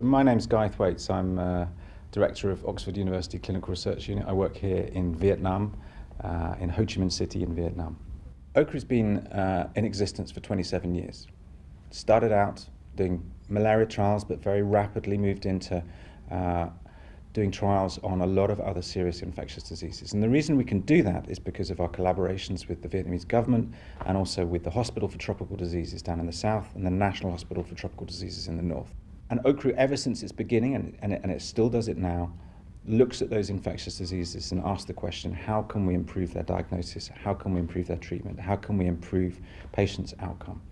My name's Guy Thwaites. I'm uh, Director of Oxford University Clinical Research Unit. I work here in Vietnam, uh, in Ho Chi Minh City in Vietnam. OUCRU's been uh, in existence for 27 years. Started out doing malaria trials, but very rapidly moved into uh, doing trials on a lot of other serious infectious diseases. And the reason we can do that is because of our collaborations with the Vietnamese government and also with the Hospital for Tropical Diseases down in the south and the National Hospital for Tropical Diseases in the north. And OUCRU, ever since its beginning, and, and, it, and it still does it now, looks at those infectious diseases and asks the question, how can we improve their diagnosis? How can we improve their treatment? How can we improve patients' outcome?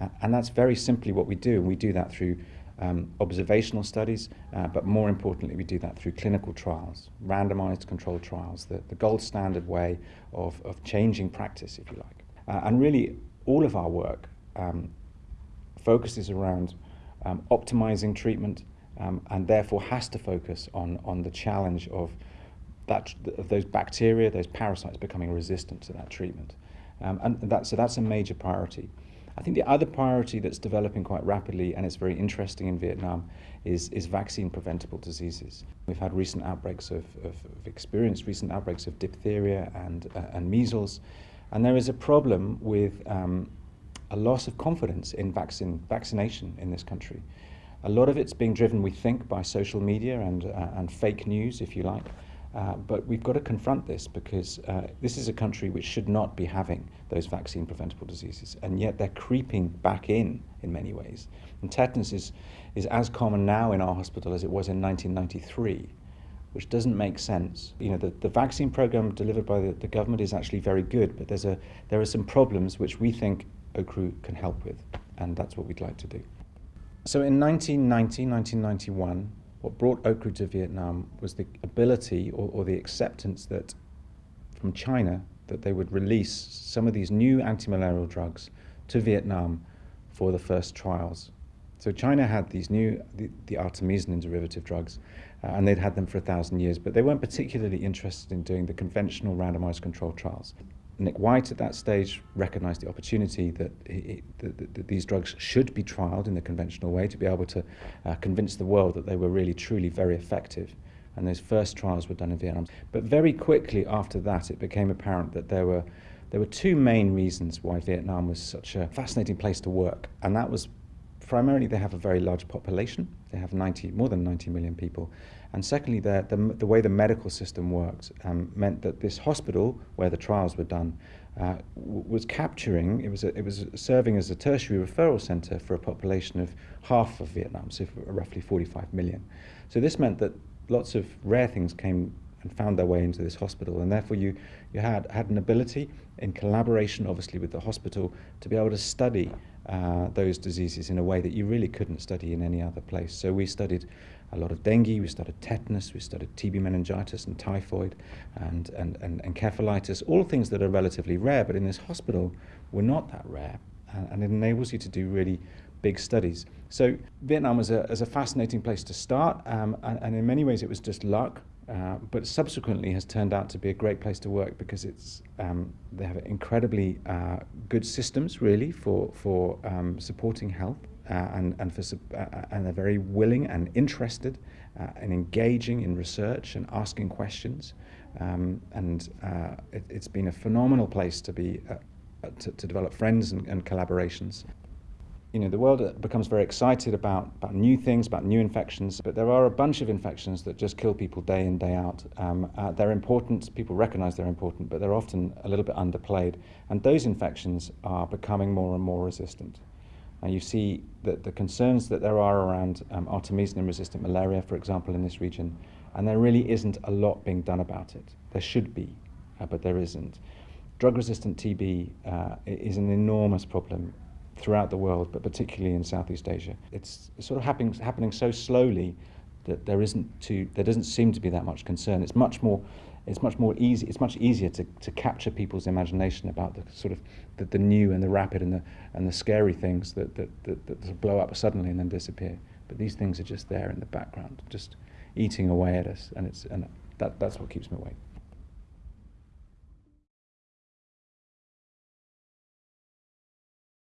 Uh, and that's very simply what we do. And we do that through um, observational studies, uh, but more importantly, we do that through clinical trials, randomized controlled trials, the, the gold standard way of, of changing practice, if you like. Uh, and really, all of our work um, focuses around um, optimizing treatment um, and therefore has to focus on, on the challenge of, that, of those bacteria, those parasites becoming resistant to that treatment. Um, and that, so that's a major priority. I think the other priority that's developing quite rapidly and it's very interesting in Vietnam is, is vaccine preventable diseases. We've had recent outbreaks of, of, of experienced recent outbreaks of diphtheria and, uh, and measles. And there is a problem with um, a loss of confidence in vaccine, vaccination in this country. A lot of it's being driven, we think, by social media and, uh, and fake news, if you like. Uh, but we've got to confront this because uh, this is a country which should not be having those vaccine preventable diseases, and yet they're creeping back in in many ways. And tetanus is, is as common now in our hospital as it was in 1993, which doesn't make sense. You know, the, the vaccine program delivered by the, the government is actually very good, but there's a, there are some problems which we think OUCRU can help with, and that's what we'd like to do. So in 1990, 1991, what brought OUCRU to Vietnam was the ability or, or the acceptance that from China that they would release some of these new anti-malarial drugs to Vietnam for the first trials. So China had these new, the, the artemisinin derivative drugs, uh, and they'd had them for a thousand years, but they weren't particularly interested in doing the conventional randomized controlled trials. Nick White at that stage recognised the opportunity that, he, that, that, these drugs should be trialled in the conventional way to be able to uh, convince the world that they were really, truly very effective. And those first trials were done in Vietnam. But very quickly after that, it became apparent that there were, there were two main reasons why Vietnam was such a fascinating place to work. And that was primarily they have a very large population. They have 90, more than 90 million people. And secondly, the, the, the way the medical system worked um, meant that this hospital, where the trials were done, uh, was capturing, it was, a, it was serving as a tertiary referral center for a population of half of Vietnam, so roughly 45 million. So this meant that lots of rare things came and found their way into this hospital, and therefore you, you had, had an ability, in collaboration obviously with the hospital, to be able to study uh, those diseases in a way that you really couldn't study in any other place. So we studied a lot of dengue, we studied tetanus, we studied TB meningitis and typhoid and, and, and encephalitis, all things that are relatively rare, but in this hospital were not that rare. And, and it enables you to do really big studies. So Vietnam was a, was a fascinating place to start, um, and, and in many ways it was just luck. Uh, but subsequently has turned out to be a great place to work because it's um, they have incredibly uh, good systems really for for um, supporting health uh, and and for uh, uh, and they're very willing and interested uh, and engaging in research and asking questions um, and it, has been a phenomenal place to be to, to, develop friends and, and collaborations you know, the world becomes very excited about, about new things, about new infections, but there are a bunch of infections that just kill people day in, day out. Um, uh, they're important, people recognize they're important, but they're often a little bit underplayed. And those infections are becoming more and more resistant. And you see that the concerns that there are around um, artemisinin-resistant malaria, for example, in this region, and there really isn't a lot being done about it. There should be, uh, but there isn't. Drug-resistant TB uh, is an enormous problem throughout the world, but particularly in Southeast Asia. It's sort of happening, happening so slowly that there isn't too, there doesn't seem to be that much concern. It's much more, it's much more easy, it's much easier to, to capture people's imagination about the sort of the, the new and the rapid and the, and the scary things that, that, that, that blow up suddenly and then disappear. But these things are just there in the background, just eating away at us, and, it's, and that, that's what keeps me awake.